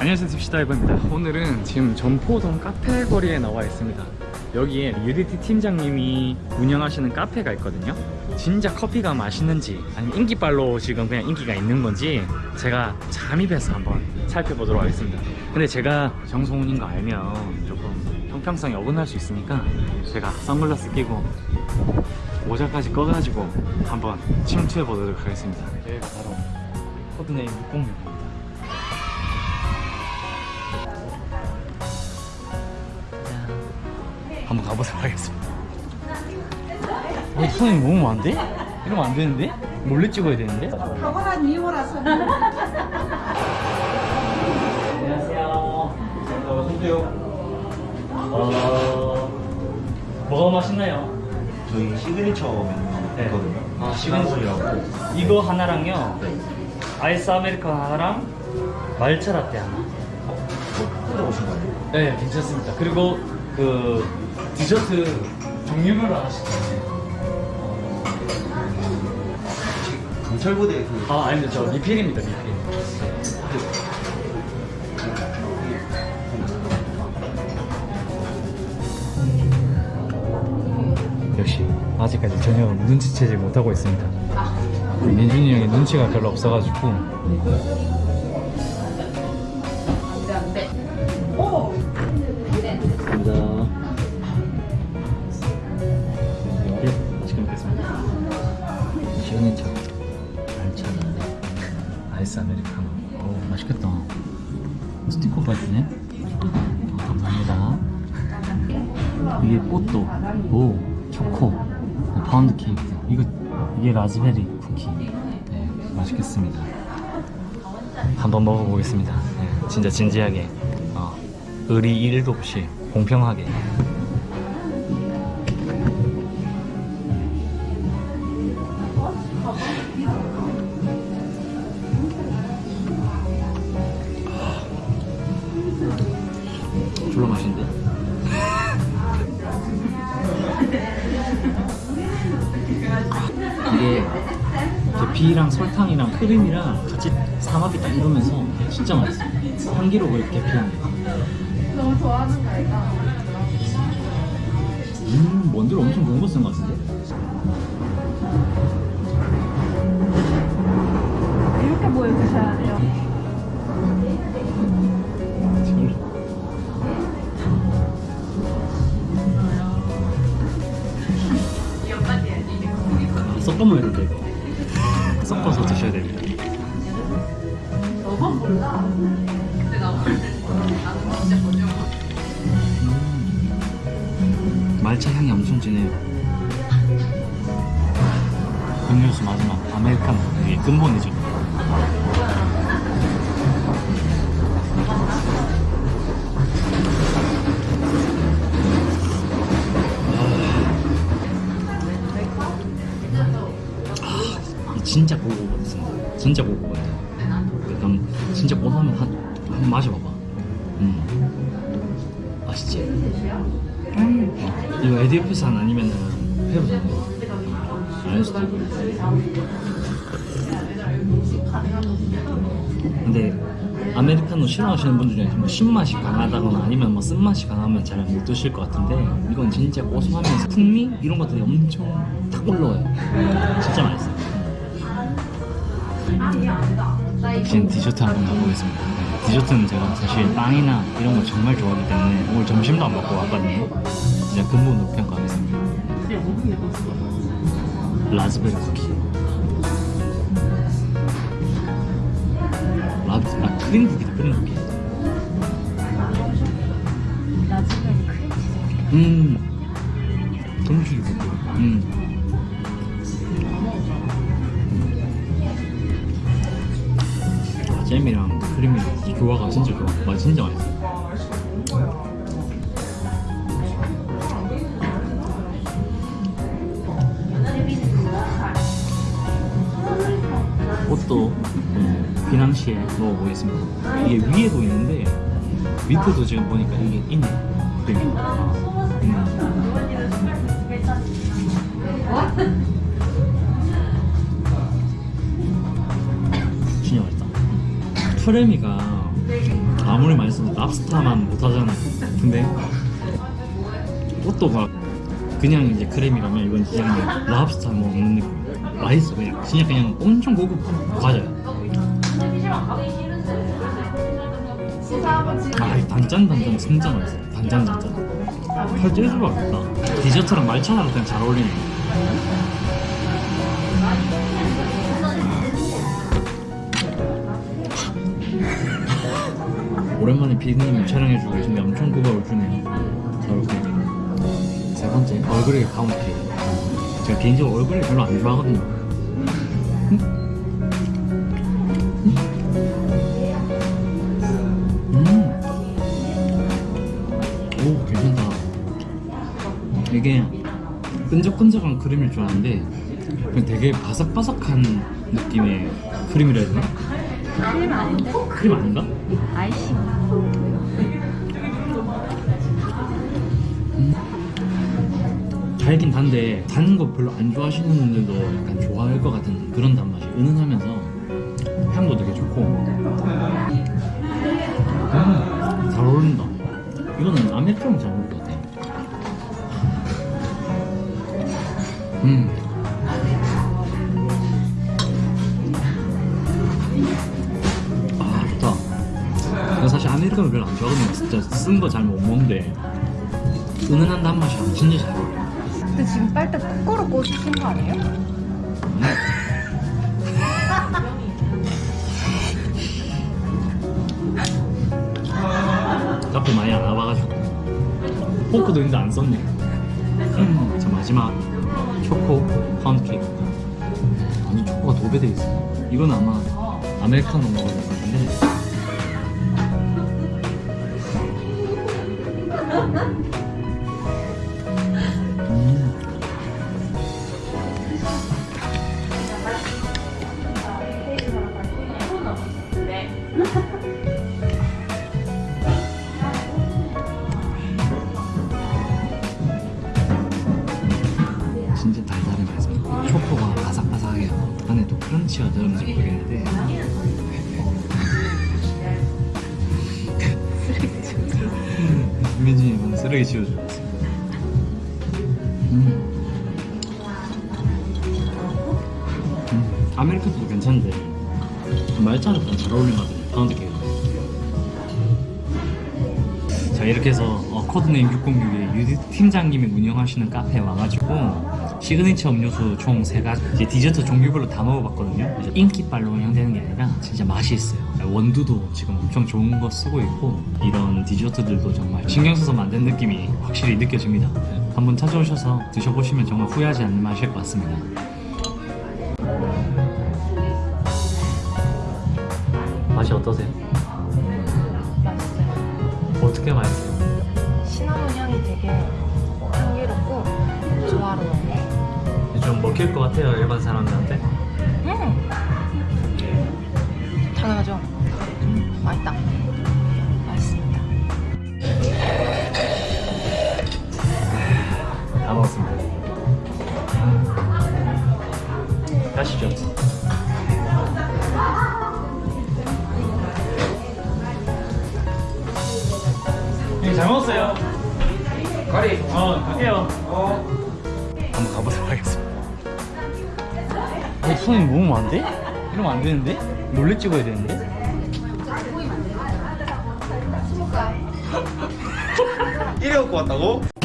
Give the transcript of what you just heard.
안녕하세요 딥시다이버입니다. 오늘은 지금 전포동 카페 거리에 나와 있습니다 여기에 유리티 팀장님이 운영하시는 카페가 있거든요. 진짜 커피가 맛있는지 아니면 인기빨로 지금 그냥 인기가 있는 건지 제가 잠입해서 한번 살펴보도록 하겠습니다. 근데 제가 정성훈인 거 알면 조금 형평성이 어긋날 수 있으니까 제가 선글라스 끼고 모자까지 꺼가지고 한번 침투해 보도록 하겠습니다. 여기가 바로. 코드네임 606 한번 가보도록 하겠습니다 어, 손이 너무 많은데? 이러면 안 되는데? 몰래 찍어야 되는데? 탁월한 미모라서 안녕하세요 어... 뭐가 맛있나요? 저희 시그니처 메뉴 있거든요. 아 시그니처라고 이거 하나랑요 아이스 아메리카노 하나랑 말차 라떼 하나 뜯어보신 거예요? 네 괜찮습니다 그리고 그 디저트 종류별로 하나씩 강철부대 그 아 아닙니다. 저 리필입니다 리필. 역시 아직까지 전혀 눈치채지 못하고 있습니다. 민준이 형이 눈치가 별로 없어가지고 아이스 아메리카노 오 맛있겠다. 스티커까지 있네 어, 감사합니다. 이게 꽃도. 오 초코. 어, 파운드 케이크. 이거 이게 라즈베리 쿠키. 네 맛있겠습니다. 한번 먹어보겠습니다. 네, 진짜 진지하게. 어, 의리 1도 없이 공평하게 계피랑 설탕이랑 크림이랑 같이 삼합이 딱 이러면서 진짜 맛있어 향기로워 계피향이 너무 좋아하는 거 아이가? 음 원두를 엄청 좋은 거쓴것 같은데? 이렇게 보여주셔야 돼요 아, 섞어 먹어야 된다 이거 말차 향이 엄청 진해요 음료수 마지막 아메리카노 이게 근본이죠 이 진짜 고급 같습니다. 진짜 고급 같아. 약간 진짜 고소하면 한, 한 마셔봐봐. 음. 맛있지? 어, 이거 에디오피산 아니면은 페루산 아닐 수도 있고. 근데 아메리카노 싫어하시는 분들 중에 뭐 신맛이 강하다거나 아니면 뭐 쓴맛이 강하면 잘 못 드실 것 같은데 이건 진짜 고소하면서 풍미 이런 것들이 엄청 탁 올라와요. 진짜 맛있어요. 지금 디저트 한번 가보겠습니다. 네, 디저트는 제가 사실 빵이나 이런 걸 정말 좋아하기 때문에 오늘 점심도 안 먹고 왔거든요. 진짜 근본으로 평가하겠습니다. 라즈베리 쿠키. 라, 아, 크림 쿠키다, 크림 쿠키. 음. 동식이 쿠키. 음. 진짜 좋아. 맛 진짜 맛있어. 옷도 네, 비낭시에 먹어보겠습니다. 이게 위에도 있는데 밑에도 지금 보니까 이게 있네 크림이 음. 진짜 맛있다 트레미가 아무리 맛있어도 랍스타만 못하잖아 근데 또또가 그냥 이제 크림이라면 이건 그냥 랍스타 먹는 느낌 맛있어 그냥 진짜 그냥 엄청 고급 과자야 아, 이 단짠 단짠 진짜 맛있어. 단짠 단짠. 살 찔 수가 없다. 디저트랑 말차랑 그냥 잘 어울리네. 오랜만에 피디님이 촬영해주고 계신데 엄청 고급을 주네요. 잘 어울리네. 세 번째, 얼그레이 파운드 케이크. 제가 개인적으로 얼그레이 별로 안 좋아하거든요. 음. 오 괜찮다 이게 끈적끈적한 크림일 줄 알았는데 되게 바삭바삭한 느낌의 크림이라 해야 되나? 크림 아닌데? 크림 아닌가? 아이싱. 달긴 단데 단 거 별로 안 좋아하시는 분들도 약간 좋아할 것 같은 그런 단맛이 은은하면서 향도 되게 좋고 음, 잘 어울린다 이거는 아메리카노 잘 어울릴 것 같아 음 아메리카노 별로 안 좋아하거든요. 진짜 쓴 거 잘 못 먹는데 은은한 단맛이랑 진짜 잘 어울려. 근데 지금 빨대 거꾸로 꽂힌 거 아니에요? 카페 많이 안 와봐가지고 포크도 있는데 안 썼네. 음, 자 마지막 초코 파운드 케이크. 아니 초코가 도배돼 있어. 이건 아마 아메리카노 먹어야 될 것 같은데. Ha ha ha. 민진이 쓰레기 치워줘. 음. 음. 아메리카노도 괜찮은데 그냥 잘 어울리는 것 같아요. 파운드 이렇게 해서 어, 코드네임 606의 유디 팀장님이 운영하시는 카페에 와가지고 시그니처 음료수 총 세 가지 이제 디저트 종류별로 다 먹어봤거든요. 그래서 인기빨로 운영되는 게 아니라 진짜 맛이 있어요. 원두도 지금 엄청 좋은 거 쓰고 있고 이런 디저트들도 정말 신경 써서 만든 느낌이 확실히 느껴집니다. 한번 찾아오셔서 드셔보시면 정말 후회하지 않는 맛일 것 같습니다. 맛이 어떠세요? 어떻게 맛있어요? 시나몬 향이 되게 향기롭고 조화로워요. 좀 먹힐 것 같아요 일반 사람들한테 잘 먹었어요. 가리. 어, 갈게요. 어. 한번 가보도록 하겠습니다. 어, 손이 너무 많은데? 이러면 안 되는데? 몰래 찍어야 되는데? 이래 갖고 왔다고?